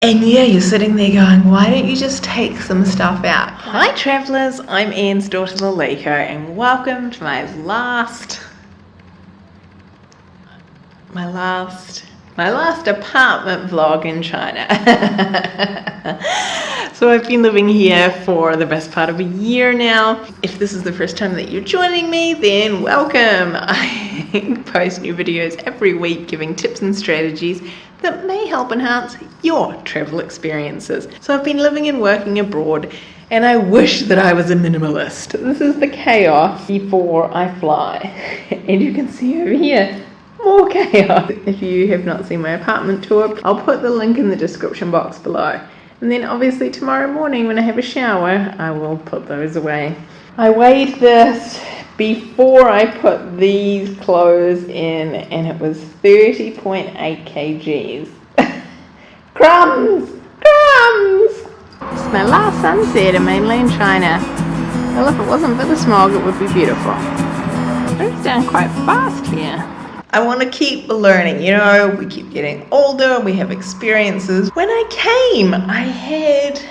And yeah, you're sitting there going, why don't you just take some stuff out? Hi travellers, I'm Anne's daughter Lalika and welcome to my last, my last, my last apartment vlog in China. so I've been living here for the best part of a year now. If this is the first time that you're joining me, then welcome. I post new videos every week giving tips and strategies that may help enhance your travel experiences. So I've been living and working abroad and I wish that I was a minimalist. This is the chaos before I fly. And you can see over here, more chaos. If you have not seen my apartment tour, I'll put the link in the description box below. And then obviously tomorrow morning when I have a shower, I will put those away. I weighed this before I put these clothes in and it was 30.8 kgs. crumbs! Crumbs! It's my last sunset in mainland China. Well, if it wasn't for the smog, it would be beautiful. It goes down quite fast here. I want to keep learning, you know, we keep getting older, and we have experiences. When I came, I had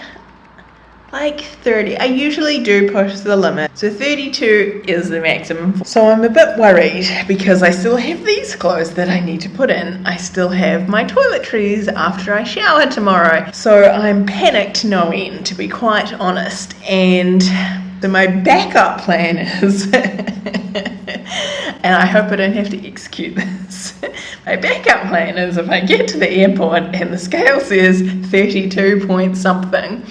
like 30. I usually do push the limit. So 32 is the maximum. So I'm a bit worried because I still have these clothes that I need to put in. I still have my toiletries after I shower tomorrow. So I'm panicked no end to be quite honest. And so my backup plan is and I hope I don't have to execute this. my backup plan is if I get to the airport and the scale says 32 point something,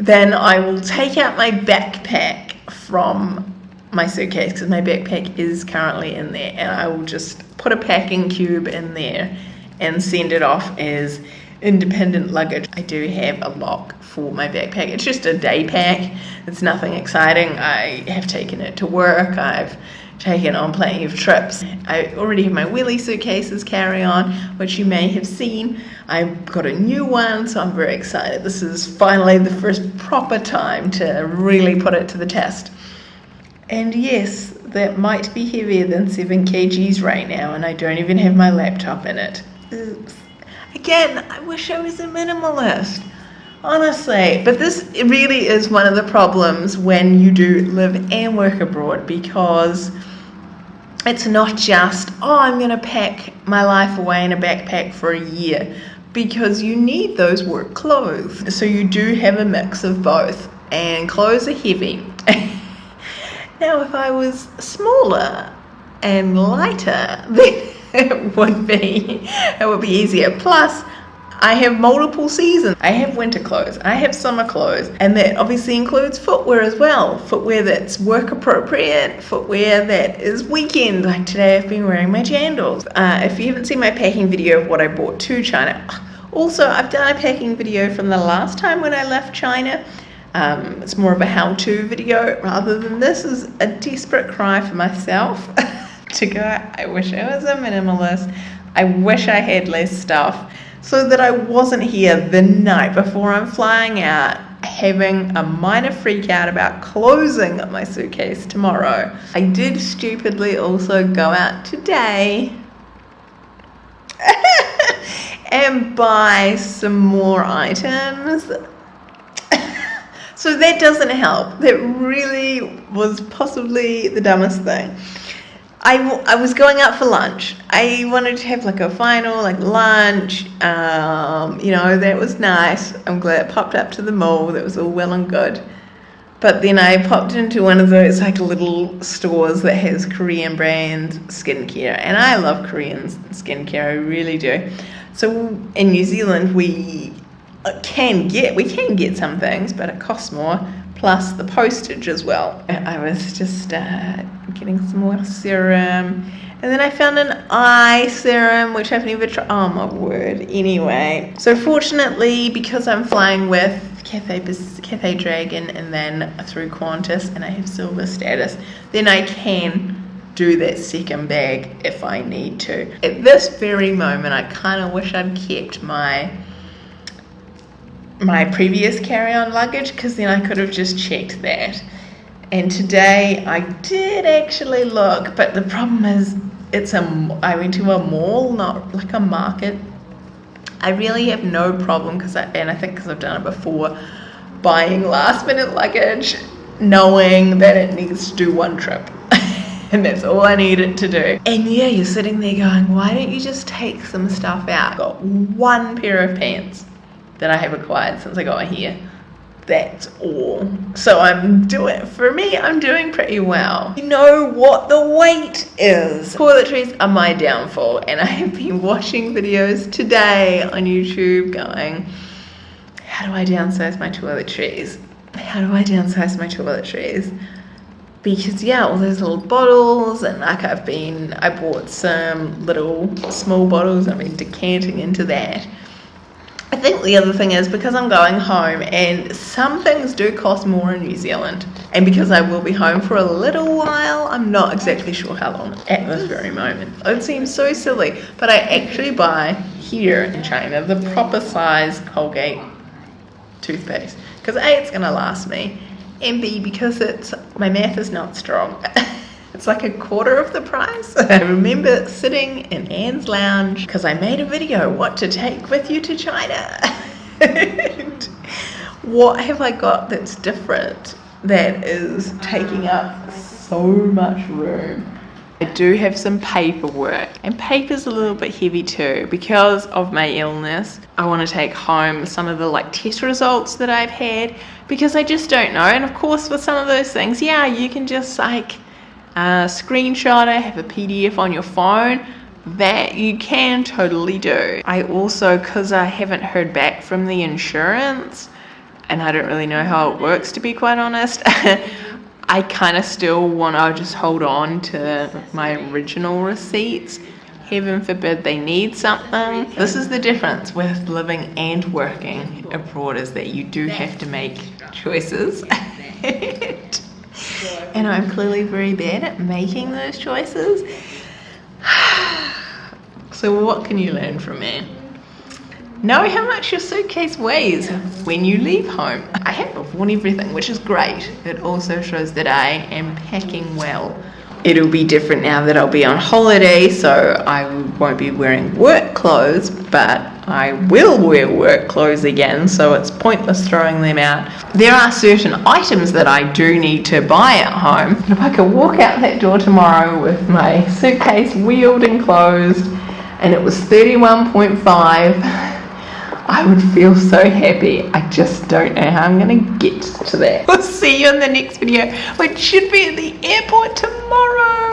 then I will take out my backpack from my suitcase because my backpack is currently in there and I will just put a packing cube in there and send it off as independent luggage. I do have a lock for my backpack. It's just a day pack. It's nothing exciting. I have taken it to work. I've taken on plenty of trips. I already have my wheelie suitcases carry on, which you may have seen. I've got a new one, so I'm very excited. This is finally the first proper time to really put it to the test. And yes, that might be heavier than 7 kgs right now, and I don't even have my laptop in it. Oops. Again, I wish I was a minimalist. Honestly, but this really is one of the problems when you do live and work abroad because it's not just, oh, I'm going to pack my life away in a backpack for a year because you need those work clothes. So you do have a mix of both, and clothes are heavy. now, if I was smaller and lighter, then it would be it would be easier. Plus, I have multiple seasons. I have winter clothes, I have summer clothes, and that obviously includes footwear as well. Footwear that's work appropriate, footwear that is weekend. Like today, I've been wearing my jandals. Uh, if you haven't seen my packing video of what I brought to China, also I've done a packing video from the last time when I left China. Um, it's more of a how-to video rather than this is a desperate cry for myself to go. I wish I was a minimalist. I wish I had less stuff so that I wasn't here the night before I'm flying out having a minor freak out about closing my suitcase tomorrow. I did stupidly also go out today and buy some more items. so that doesn't help. That really was possibly the dumbest thing. I, I was going out for lunch. I wanted to have like a final like lunch. Um, you know, that was nice. I'm glad it popped up to the mall. That was all well and good. But then I popped into one of those like little stores that has Korean brand skincare. And I love Korean skincare, I really do. So in New Zealand, we can get, we can get some things, but it costs more plus the postage as well. I was just uh, getting some more serum. And then I found an eye serum, which I've never tried. Oh my word. Anyway, so fortunately, because I'm flying with Cathay, Cathay Dragon and then through Qantas and I have silver status, then I can do that second bag if I need to. At this very moment, I kind of wish I'd kept my my mm-hmm. previous carry-on luggage because then I could have just checked that. And today I did actually look, but the problem is it's a I went to a mall, not like a market. I really have no problem because I, and I think because I've done it before, buying last minute luggage, knowing that it needs to do one trip. and that's all I need it to do. And yeah, you're sitting there going, why don't you just take some stuff out? Got one pair of pants that I have acquired since I got here. That's all. So I'm doing, for me, I'm doing pretty well. You know what the weight is. Toiletries are my downfall and I have been watching videos today on YouTube going, how do I downsize my toiletries? How do I downsize my toiletries? Because yeah, all those little bottles and like I've been, I bought some little small bottles, I've been decanting into that I think the other thing is because I'm going home and some things do cost more in New Zealand and because I will be home for a little while I'm not exactly sure how long at this very moment. It seems so silly but I actually buy here in China the proper size Colgate toothpaste because A it's gonna last me and B because it's my math is not strong It's like a quarter of the price. I remember sitting in Anne's lounge because I made a video, what to take with you to China. what have I got that's different that is taking up so much room? I do have some paperwork and paper's a little bit heavy too because of my illness. I want to take home some of the like test results that I've had because I just don't know. And of course with some of those things, yeah, you can just like uh, screenshot it, have a PDF on your phone, that you can totally do. I also, because I haven't heard back from the insurance, and I don't really know how it works to be quite honest, I kind of still want to just hold on to my original receipts. Heaven forbid they need something. This is the difference with living and working abroad is that you do have to make choices. and I'm clearly very bad at making those choices. so what can you learn from me? Know how much your suitcase weighs when you leave home. I have worn everything, which is great. It also shows that I am packing well it'll be different now that I'll be on holiday, so I won't be wearing work clothes, but I will wear work clothes again, so it's pointless throwing them out. There are certain items that I do need to buy at home. If I could walk out that door tomorrow with my suitcase wheeled and closed, and it was 31.5 I would feel so happy. I just don't know how I'm going to get to that. We'll see you in the next video, which should be at the airport tomorrow.